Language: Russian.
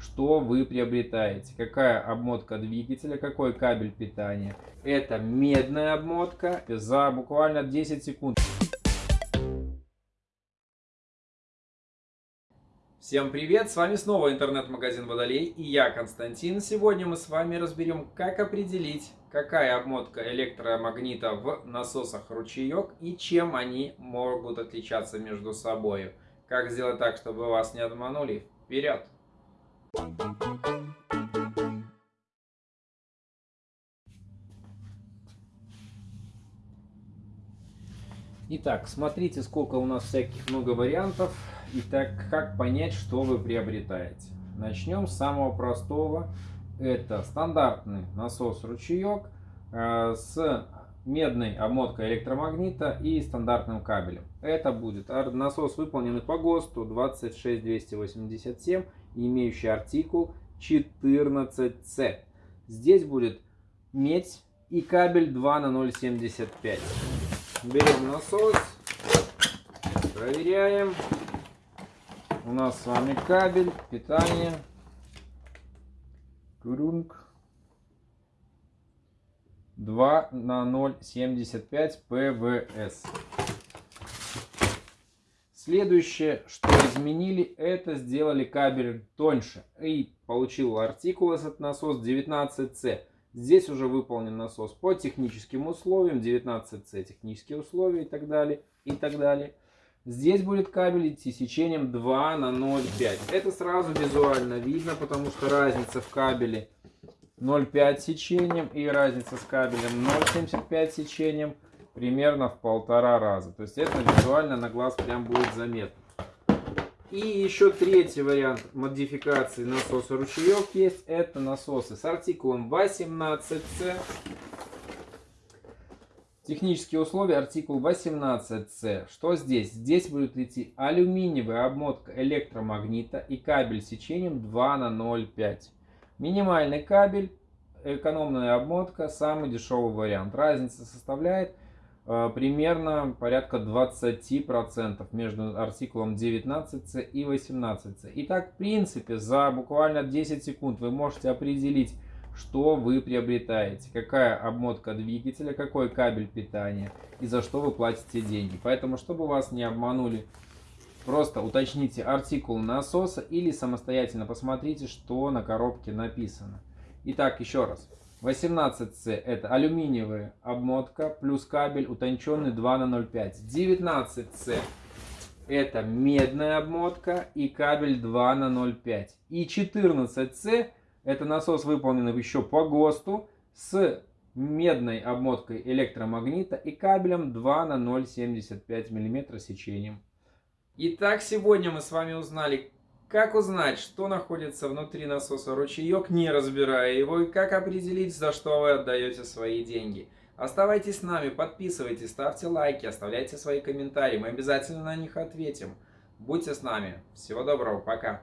что вы приобретаете. Какая обмотка двигателя, какой кабель питания. Это медная обмотка за буквально 10 секунд. Всем привет! С вами снова интернет-магазин Водолей и я Константин. Сегодня мы с вами разберем, как определить, какая обмотка электромагнита в насосах ручеек и чем они могут отличаться между собой. Как сделать так, чтобы вас не обманули? Вперед! Итак, смотрите, сколько у нас всяких много вариантов. Итак, как понять, что вы приобретаете? Начнем с самого простого. Это стандартный насос-ручеек э, с медной обмоткой электромагнита и стандартным кабелем. Это будет насос, выполненный по ГОСТу 26287 имеющий артикул 14C. Здесь будет медь и кабель 2 на 0,75. Берем насос, проверяем. У нас с вами кабель, питание. Курунг. 2 на 0,75 ПВС. Следующее, что изменили, это сделали кабель тоньше. И получил артикул этот насос 19C. Здесь уже выполнен насос по техническим условиям, 19C технические условия и так далее, и так далее. Здесь будет кабель идти сечением 2 на 0,5. Это сразу визуально видно, потому что разница в кабеле 0,5 сечением и разница с кабелем 0,75 сечением – примерно в полтора раза. То есть это визуально на глаз прям будет заметно. И еще третий вариант модификации насоса ручеек есть. Это насосы с артикулом 18C. Технические условия артикул 18C. Что здесь? Здесь будет идти алюминиевая обмотка электромагнита и кабель сечением 2 на 0,5. Минимальный кабель, экономная обмотка, самый дешевый вариант. Разница составляет примерно порядка 20% между артикулом 19C и 18C. Итак, в принципе, за буквально 10 секунд вы можете определить, что вы приобретаете, какая обмотка двигателя, какой кабель питания и за что вы платите деньги. Поэтому, чтобы вас не обманули, просто уточните артикул насоса или самостоятельно посмотрите, что на коробке написано. Итак, еще раз. 18C это алюминиевая обмотка плюс кабель утонченный 2 на 0,5. 19C это медная обмотка и кабель 2 на 0,5. И 14C это насос выполненный еще по ГОСТу с медной обмоткой электромагнита и кабелем 2 на 0,75 мм сечением. Итак, сегодня мы с вами узнали, как узнать, что находится внутри насоса ручеек, не разбирая его, и как определить, за что вы отдаете свои деньги. Оставайтесь с нами, подписывайтесь, ставьте лайки, оставляйте свои комментарии, мы обязательно на них ответим. Будьте с нами. Всего доброго, пока.